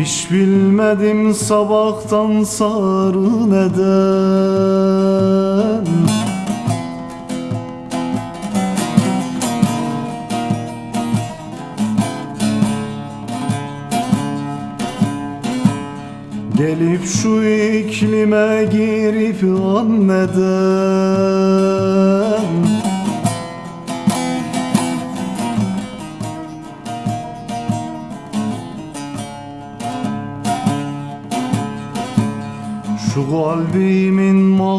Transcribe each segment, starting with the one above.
Hiç bilmedim sabahtan sarı neden. Gelip şu iklime girip anneden. Şu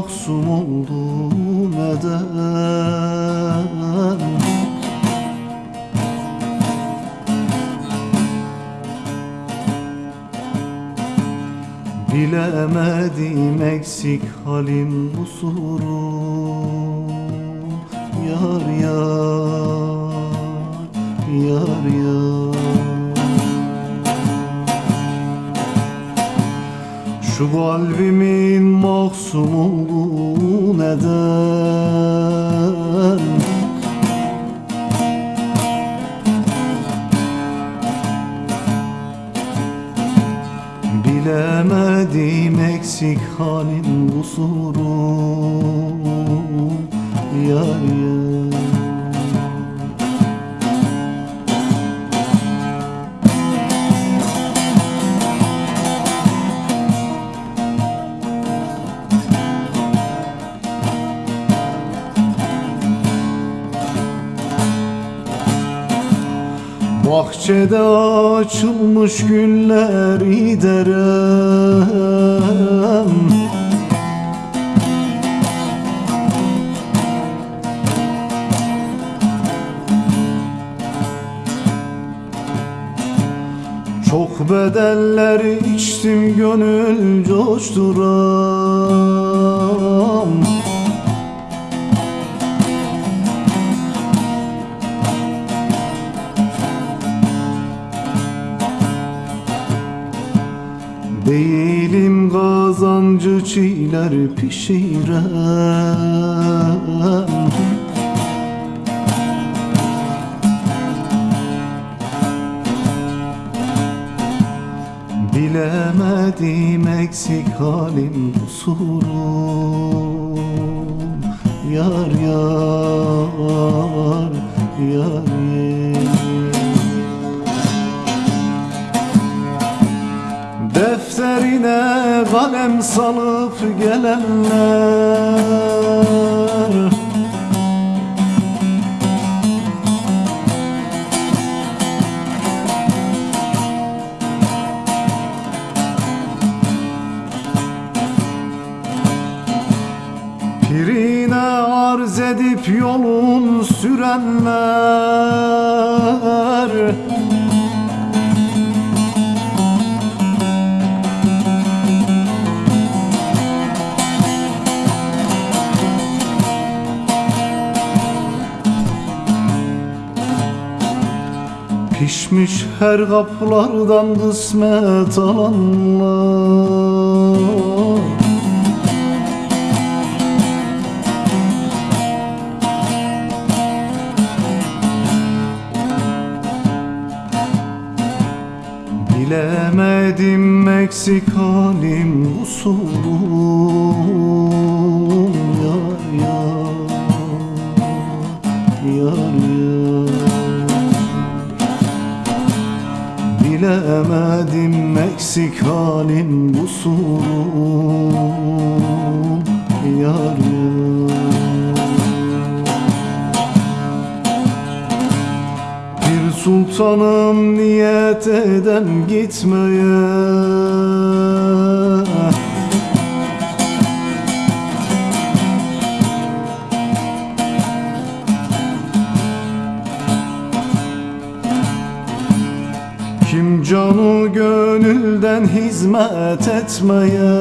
mahzun olduğu neden Bilemedim eksik halim kusurum Yar yar, yar yar Şu kalbimin mahzun olduğu neden? Bilemedim eksik halim kusurum Yar yar Bahçede açılmış gülleri derem Çok bedeller içtim gönül coşturam Değilim kazancı çiğler pişirem Bilemedim eksik halim kusurum Yar yar salıp gelenler. Pirine arz edip yolun sürenler Pişmiş her kaplardan kısmet alanlar. Bilemedim eksik halim kusurum Yar yar Yar yar Bilemedim eksik halim kusurum Yar yar Bir sultanım niyet edem gitmeye gönülden hizmet etmeye.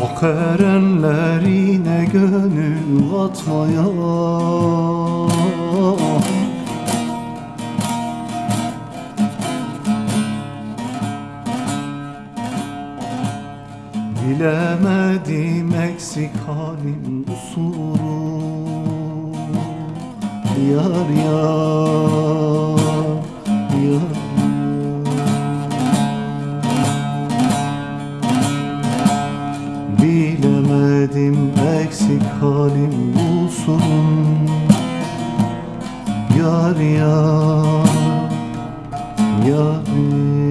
Hak erenlerine gönül katmaya Bilemedim eksik halim kusuru Yar yar Yar. Bilemedim eksik halim kusurum Yar yar Yar